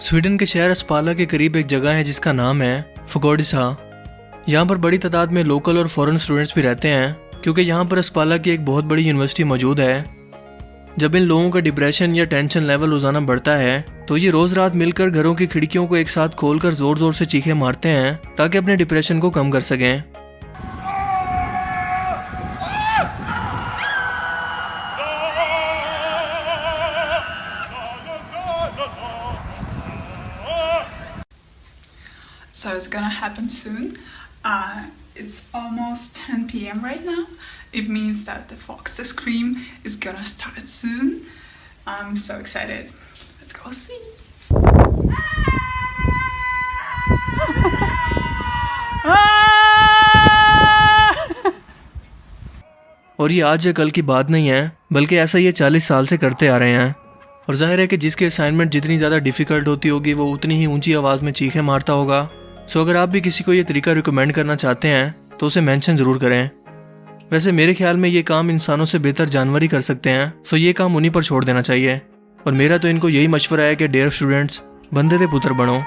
Sweden کے شہر اسپالا کے قریب ایک جگہ ہے جس کا نام ہے فگوڈسا یہاں پر بڑی تعداد میں لوکل اور فورن اسٹوڈنٹس بھی رہتے ہیں، کیونکہ یہاں پر اسپالا کی ایک بہت بڑی یونیورسٹی موجود ہے۔ جب ان لوگوں کا ڈپریشن یا ٹینشن لیول روزانہ بڑھتا ہے، تو یہ روز رات مل کر گھروں کی کھڑکیوں کو ایک ساتھ کھول کر زور زور سے چیخے مارتے ہیں تاکہ اپنے ڈپریشن کو کم کر سکیں۔ So it's gonna happen soon. Uh, it's almost 10 p.m. right now. It means that the Fox the Scream is gonna start soon. I'm so excited. Let's go see. اور یہ آج یا کل کی بات نہیں ہے بلکہ ایسا یہ چالیس سال سے کرتے آ رہے ہیں اور ظاہر ہے کہ جس کی اسائنمنٹ جتنی زیادہ ڈیفیکلٹ ہوتی ہوگی وہ اتنی ہی اونچی آواز میں چیخیں مارتا ہوگا سو اگر آپ بھی کسی کو یہ طریقہ ریکمینڈ کرنا چاہتے ہیں، تو اسے مینشن ضرور کریں۔ ویسے میرے خیال میں یہ کام انسانوں سے بہتر جانور ہی کر سکتے ہیں سو یہ کام انہیں پر چھوڑ دینا چاہیے۔ اور میرا تو ان کو یہی مشورہ ہے کہ ڈیئر اسٹوڈنٹس بندے دے پتر بنو۔